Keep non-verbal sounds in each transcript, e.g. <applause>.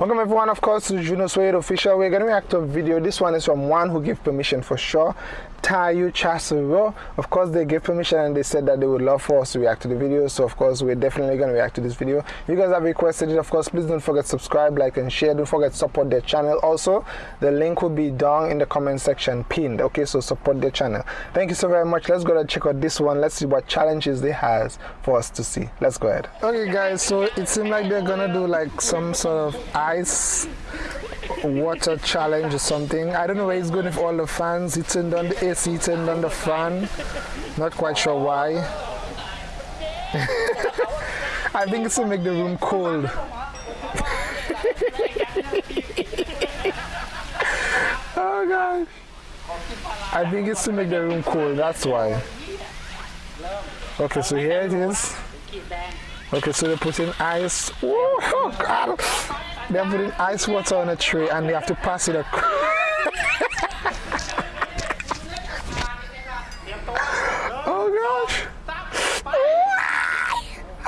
Welcome everyone, of course, to Juno Suede Official. We're going to react to a video. This one is from one who gave permission for sure. Tayu Chasuro. Of course, they gave permission and they said that they would love for us to react to the video. So, of course, we're definitely going to react to this video. If you guys have requested it, of course, please don't forget to subscribe, like, and share. Don't forget to support their channel. Also, the link will be down in the comment section pinned. Okay, so support their channel. Thank you so very much. Let's go and check out this one. Let's see what challenges they has for us to see. Let's go ahead. Okay, guys, so it seems like they're going to do like some sort of ice water challenge or something. I don't know where he's going with all the fans. He turned on the AC, turned on the fan. Not quite sure why. <laughs> I think it's to make the room cold. <laughs> oh gosh. I think it's to make the room cold, that's why. Okay, so here it is. Okay, so they put in ice. Oh, God. They're putting ice water on a tray and they have to pass it across. <laughs> oh gosh. <laughs>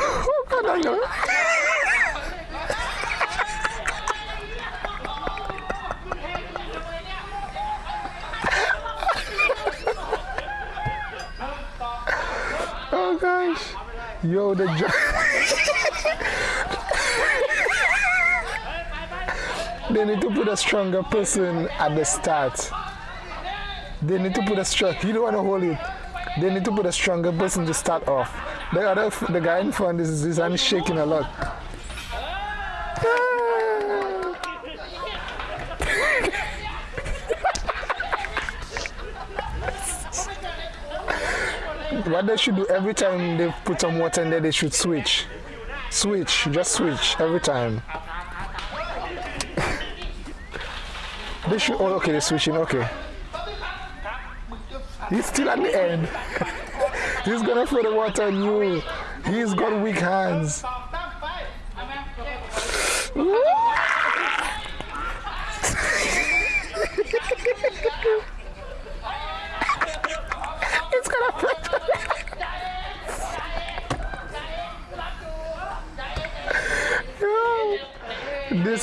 Oh God, I know. oh gosh. Yo, the <laughs> They need to put a stronger person at the start. They need to put a strong. You don't want to hold it. They need to put a stronger person to start off. The other, the guy in front is his hand shaking a lot. <laughs> what they should do every time they put some water in there, they should switch. Switch, just switch every time. They should. Oh, okay, they're switching. Okay. He's still at the end. <laughs> He's gonna throw the water on you. He's got weak hands. <laughs> it's gonna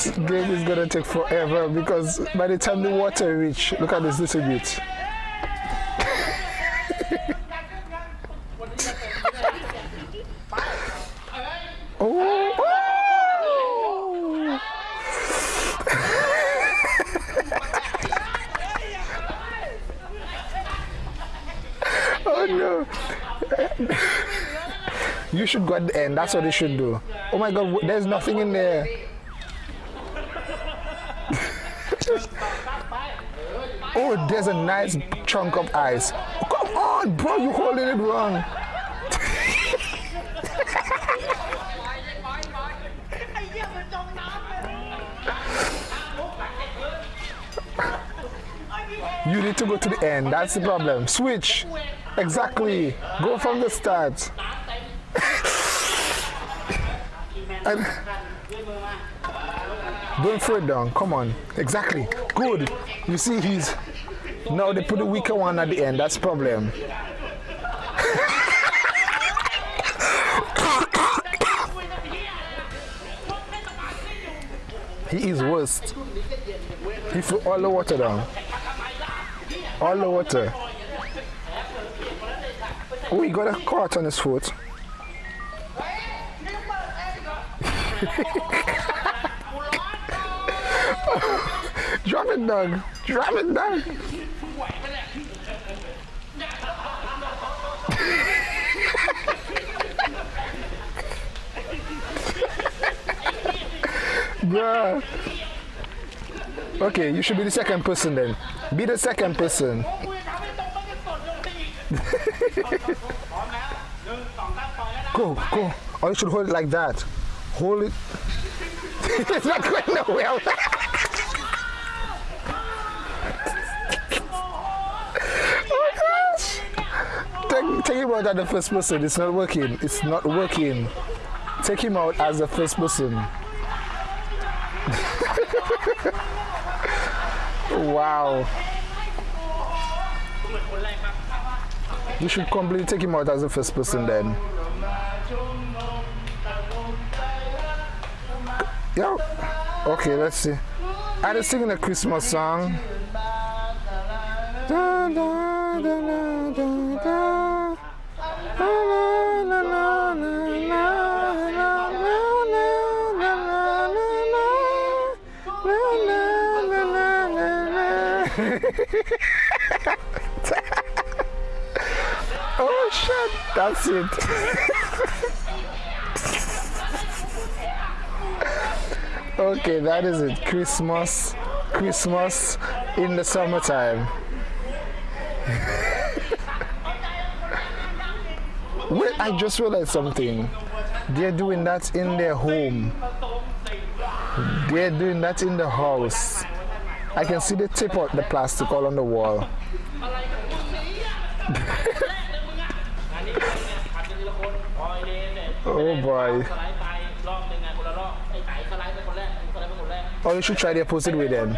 this game is gonna take forever because by the time the water reach, look at this little bit. <laughs> oh, oh, <laughs> oh no. <laughs> you should go at the end. That's what they should do. Oh my god, there's nothing in there. Oh, there's a nice chunk of ice. Come on, bro, you're holding it wrong. you need to go to the end. That's the problem. Switch. Exactly. Go from the start. <laughs> and don't throw it down. Come on. Exactly. Good. You see, he's. Now they put the weaker one at the end. That's problem. <laughs> he is worst. He threw all the water down. All the water. Oh, he got a cut on his foot. <laughs> Drop it, Doug. Drop it, Doug. <laughs> Bruh. Okay, you should be the second person then. Be the second person. <laughs> go, go. Or you should hold it like that. Hold it. <laughs> it's not going nowhere. Take him out as the first person. It's not working. It's not working. Take him out as the first person. <laughs> wow. You should completely take him out as the first person then. Yo. Okay, let's see. I just singing a Christmas song. Da, da, da. Oh shit, that's it. Okay, that is it. Christmas, Christmas in the summertime. <laughs> I just realized something. They're doing that in their home. They're doing that in the house. I can see the tip of the plastic all on the wall. <laughs> oh boy. Or you should try the opposite way then.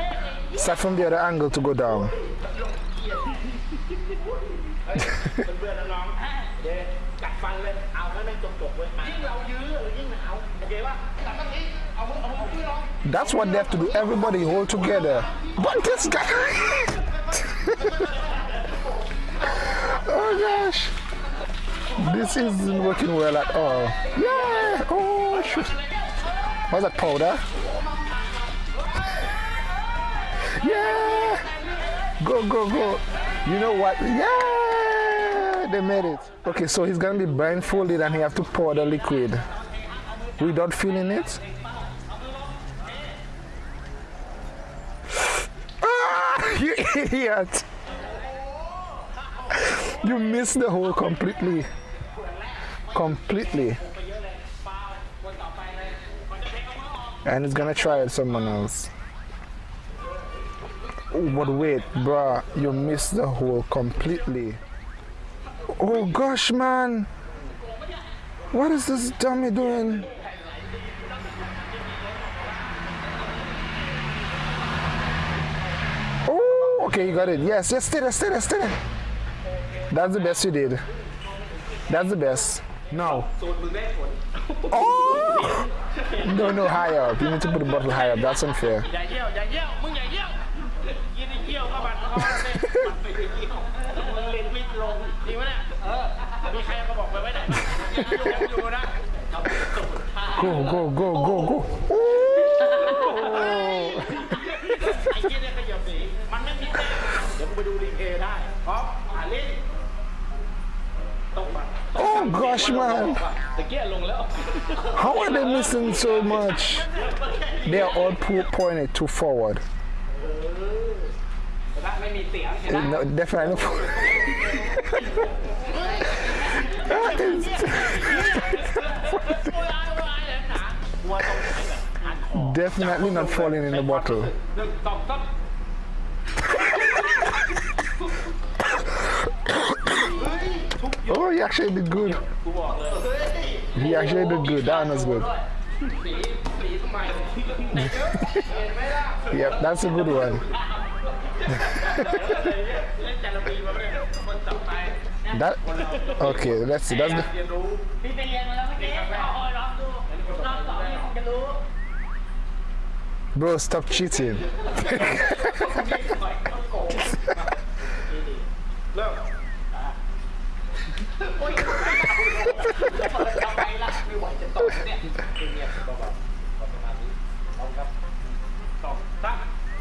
Start from the other angle to go down. <laughs> That's what they have to do. Everybody hold together. But this guy. <laughs> oh gosh. This isn't working well at all. Yeah. Oh shoot. What's that powder? Yeah. Go go go. You know what? Yeah. They made it. Okay, so he's gonna be blindfolded and he have to pour the liquid without feeling it. <sighs> Ah, <laughs> you idiot! You missed the hole completely. Completely. And he's gonna try it someone else. But wait, bruh, you missed the hole completely. Oh gosh, man. What is this dummy doing? Oh, okay, you got it. Yes, yes, stay there, stay there, stay there. That's the best you did. That's the best. No. Oh! <laughs> No, no, higher up. You need to put the bottle higher up. That's unfair. go, go, go, go, go. ไอ้เจี๊ยเนี่ยขยับหนีมันไม่มีแต้มเดี๋ยวกูไปดูรีเพย์ได้อ๋ออาลินตกมา Oh gosh man. How are they missing so much? They are all pointed too forward. Eh, no definitely no <laughs> That is <laughs> definitely not falling in the bottle. <coughs> oh, he actually did good. He actually did good. That one was good. <laughs> yep, that's a good one <laughs> that okay let's see that's the bro stop cheating <laughs>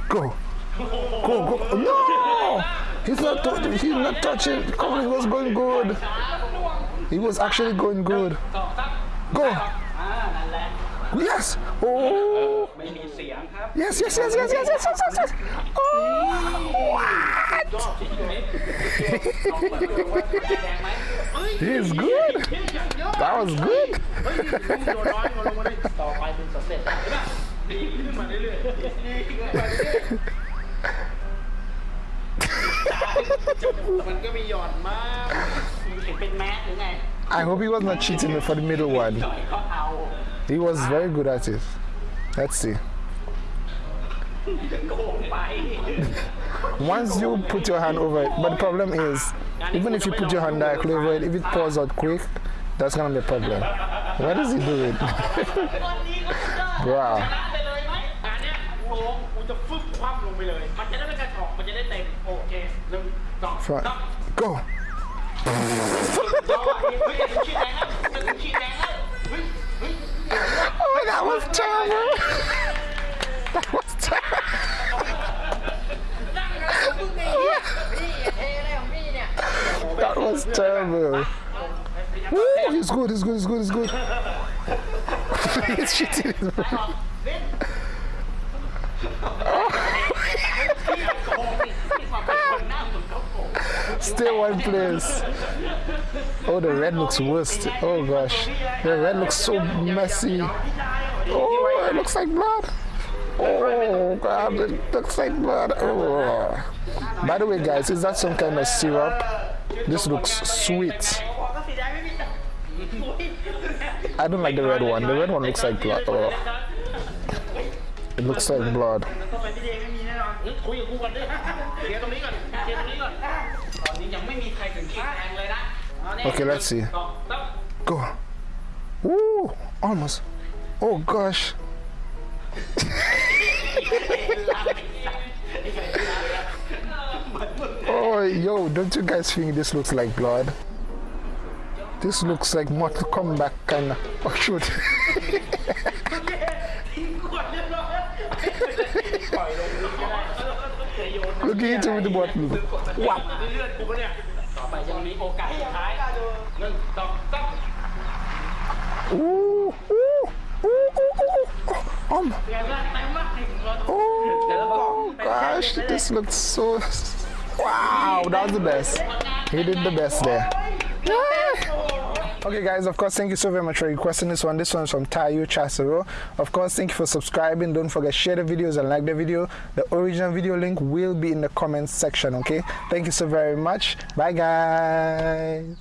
Go. Go, go. No! He's not, he's not touching. Covering was going good. He was actually going good. Go. Yes. Oh. Yes, yes, yes, yes, yes, yes, yes, yes, yes. Oh, what? <laughs> He's good. That was good. มันก็มีหย่อนมากเห็นเป็นแมสหรือไง <laughs> I hope he was not cheating for the middle one. He was very good at it. Let's see. <laughs> Once you put your hand over it, but the problem is, even if you put your hand directly over it, if it pours out quick, that's gonna be a problem. What is he doing? <laughs> wow. Front. Go. <laughs> <laughs> that was terrible. that was terrible. that was terrible. Ooh, it's good, it's good, it's good, it's good. Please, <laughs> she did it. <laughs> Stay one place. Oh, the red looks worst. Oh gosh. The red looks so messy. Oh, it looks like blood. Oh, God, it looks like blood. Oh. By the way, guys, is that some kind of syrup? This looks sweet. I don't like the red one. The red one looks like blood. Oh. It looks like blood. Okay, let's see. Go. Woo! Almost. Oh gosh. oh, yo, don't you guys think this looks like blood? This looks like Mortal Kombat kind of. Oh, shoot. ทิ้งขวดเรียบร้อยปล่อยลงนี้ก็ได้จะโยน Look at it with the bottle. วับเลือดกูปะเนี่ย ต่อไปยังมีโอกาสสุดท้ายหนึ่งสองสาม Ooh, ooh, ooh, ooh, Oh, oh gosh, this looks so... <laughs> Wow, that was the best. He did the best there. Okay guys, of course, thank you so very much for requesting this one. This one's from Tayo Chasero. Of course, thank you for subscribing. Don't forget, share the videos and like the video. The original video link will be in the comments section, okay? Thank you so very much. Bye guys.